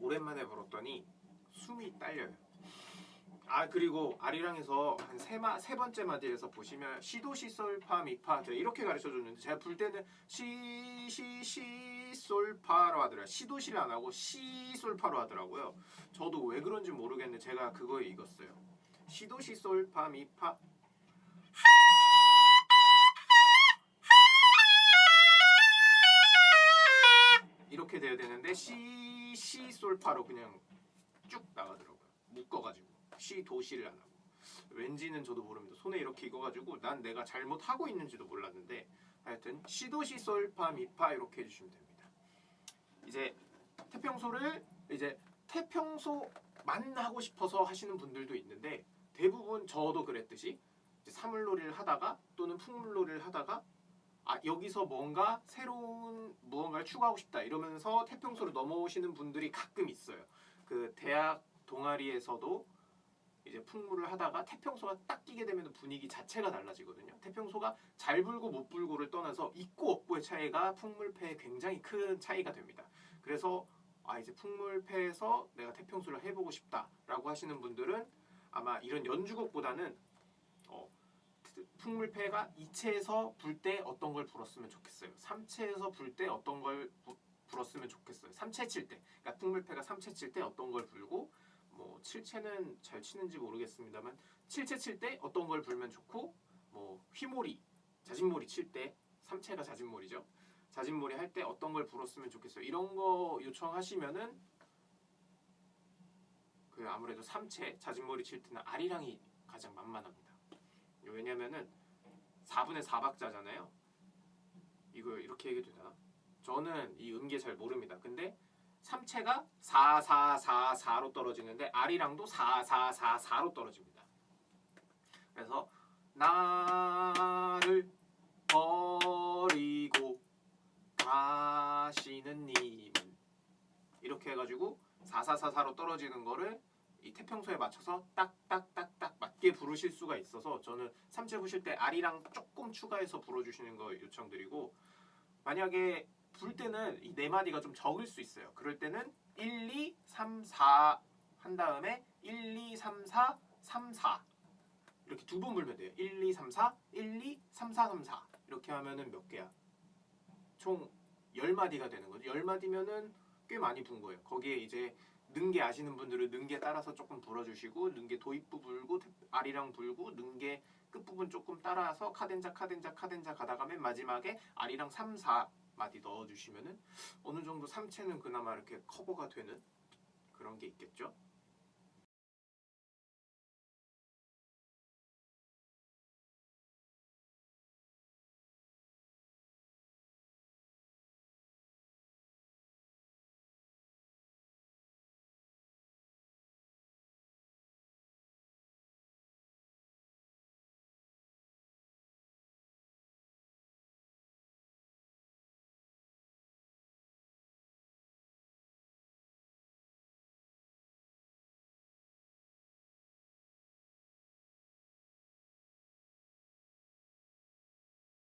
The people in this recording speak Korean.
오랜만에 불었더니 숨이 딸려요. 아 그리고 아리랑에서 한 세 마 세 번째 마디에서 보시면 시도시 솔파 미파 제가 이렇게 가르쳐 줬는데 제가 불 때는 시 시 시 솔파로 하더라. 시도시를 안 하고 시 솔파로 하더라고요. 저도 왜 그런지 모르겠는데 제가 그거에 익었어요. 시도시 솔파 미파 이렇게 돼야 되는데 시, 시, 솔파로 그냥 쭉 나가더라고요. 묶어가지고 시, 도시를 안 하고 왠지는 저도 모릅니다. 손에 이렇게 익어가지고 난 내가 잘못하고 있는지도 몰랐는데 하여튼 시, 도시, 솔파, 미파 이렇게 해주시면 됩니다. 이제 태평소를 이제 태평소만 하고 싶어서 하시는 분들도 있는데 대부분 저도 그랬듯이 사물놀이를 하다가 또는 풍물놀이를 하다가 아 여기서 뭔가 새로운 무언가를 추가하고 싶다 이러면서 태평소로 넘어오시는 분들이 가끔 있어요. 그 대학 동아리에서도 이제 풍물을 하다가 태평소가 딱 끼게 되면 분위기 자체가 달라지거든요. 태평소가 잘 불고 못 불고를 떠나서 있고 없고의 차이가 풍물패에 굉장히 큰 차이가 됩니다. 그래서 아 이제 풍물패에서 내가 태평소를 해보고 싶다라고 하시는 분들은 아마 이런 연주곡보다는 어, 풍물패가 2채에서 불 때 어떤 걸 불었으면 좋겠어요. 3채에서 불 때 어떤 걸 부- 불었으면 좋겠어요. 3채 칠 때. 그러니까 풍물패가 3채 칠 때 어떤 걸 불고 뭐 7채는 잘 치는지 모르겠습니다만 7채 칠 때 어떤 걸 불면 좋고 뭐 휘몰이, 자진몰이 칠 때 3채가 자진몰이죠. 자진몰이 할 때 어떤 걸 불었으면 좋겠어요. 이런 거 요청하시면은 그 아무래도 3채 자진몰이 칠 때는 아리랑이 가장 만만합니다. 왜냐면은 4분의 4박자잖아요. 이거 이렇게 얘기해도 되나? 저는 이 음계 잘 모릅니다. 근데 3채가 4, 4, 4, 4로 떨어지는데 아리랑도 4, 4, 4, 4로 떨어집니다. 그래서 나를 버리고 가시는 님은 이렇게 해가지고 4, 4, 4, 4로 떨어지는 거를 이 태평소에 맞춰서 딱딱딱딱 맞게 부르실 수가 있어서 저는 3채 부실 때 아리랑 조금 추가해서 불어주시는 거 요청드리고 만약에 불 때는 이 네 마디가 좀 적을 수 있어요. 그럴 때는 1, 2, 3, 4 한 다음에 1, 2, 3, 4, 3, 4 이렇게 두 번 불면 돼요. 1, 2, 3, 4, 1, 2, 3, 4, 3, 4 이렇게 하면은 몇 개야? 총 10마디가 되는 거죠. 10마디면은 꽤 많이 분 거예요. 거기에 이제 능계 아시는 분들은 능계 따라서 조금 불어주시고 능계 도입부 불고 아리랑 불고 능계 끝부분 조금 따라서 카덴자 카덴자 카덴자 가다가 맨 마지막에 아리랑 3, 4마디 넣어주시면은 어느 정도 3채는 그나마 이렇게 커버가 되는 그런 게 있겠죠.